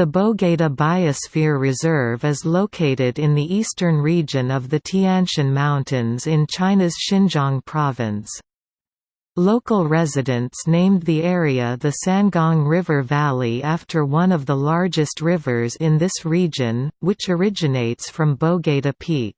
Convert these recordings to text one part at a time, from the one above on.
The Bogda Biosphere Reserve is located in the eastern region of the Tianshan Mountains in China's Xinjiang province. Local residents named the area the Sangong River Valley after one of the largest rivers in this region, which originates from Bogda Peak.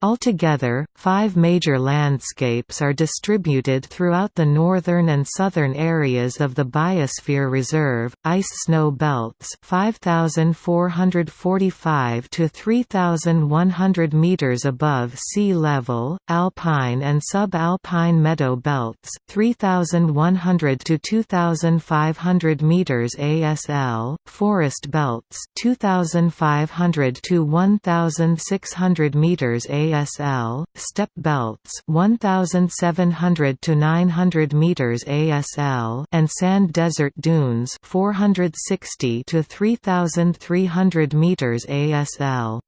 Altogether, five major landscapes are distributed throughout the northern and southern areas of the Biosphere Reserve, ice-snow belts 5,445 to 3,100 meters above sea level, alpine and subalpine meadow belts 3,100 to 2,500 meters ASL, forest belts 2,500 to 1,600 meters ASL ASL, steppe belts 1700 to 900 meters ASL and sand desert dunes 460 to 3300 meters ASL.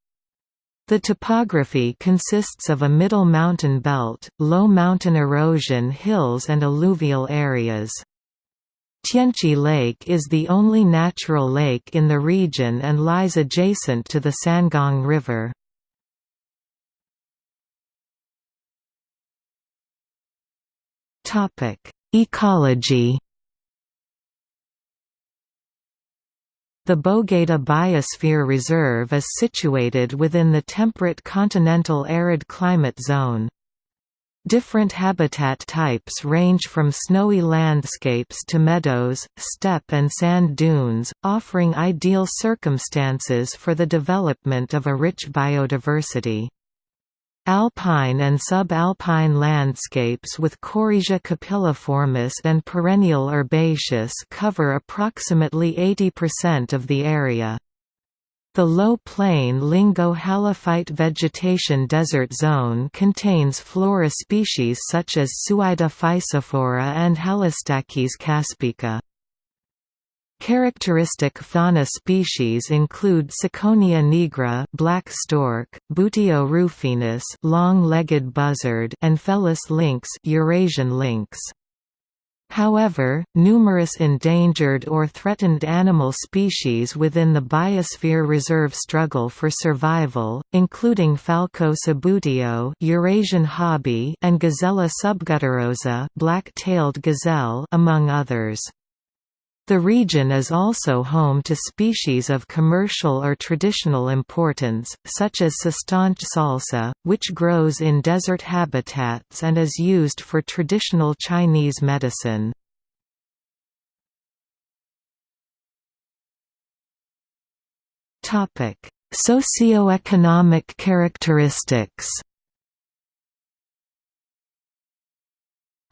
The topography consists of a middle mountain belt, low mountain erosion hills and alluvial areas. Tianchi Lake is the only natural lake in the region and lies adjacent to the Sangong River. Ecology. The Bogda Biosphere Reserve is situated within the temperate continental arid climate zone. Different habitat types range from snowy landscapes to meadows, steppe and sand dunes, offering ideal circumstances for the development of a rich biodiversity. Alpine and subalpine landscapes with Kobresia capilliformis and perennial herbaceous cover approximately 80% of the area. The low-plain lingo-halophyte vegetation desert zone contains flora species such as physophora and Halostachys caspica. Characteristic fauna species include Ciconia nigra, black stork, Buteo rufinus, long-legged buzzard, and Felis lynx, Eurasian lynx. However, numerous endangered or threatened animal species within the biosphere reserve struggle for survival, including Falco subbuteo Eurasian hobby and Gazella subgutturosa black-tailed gazelle among others. The region is also home to species of commercial or traditional importance, such as Cistanche salsa, which grows in desert habitats and is used for traditional Chinese medicine. Socioeconomic characteristics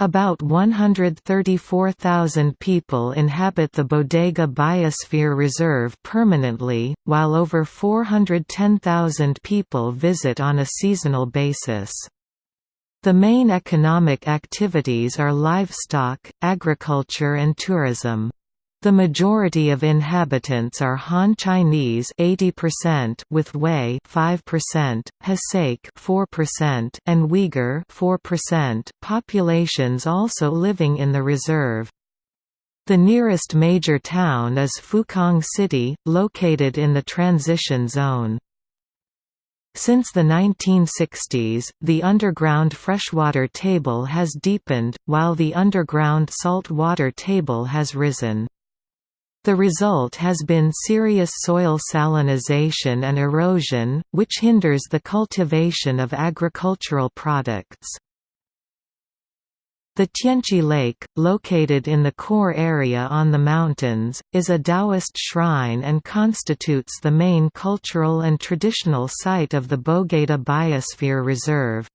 About 134,000 people inhabit the Bogda Biosphere Reserve permanently, while over 410,000 people visit on a seasonal basis. The main economic activities are livestock, agriculture and tourism. The majority of inhabitants are Han Chinese 80% with Hui 5%, Hsake 4% and Uyghur 4% populations also living in the reserve. The nearest major town is Fukang City, located in the transition zone. Since the 1960s, the underground freshwater table has deepened, while the underground salt water table has risen. The result has been serious soil salinization and erosion, which hinders the cultivation of agricultural products. The Tianchi Lake, located in the core area on the mountains, is a Taoist shrine and constitutes the main cultural and traditional site of the Bogda Biosphere Reserve.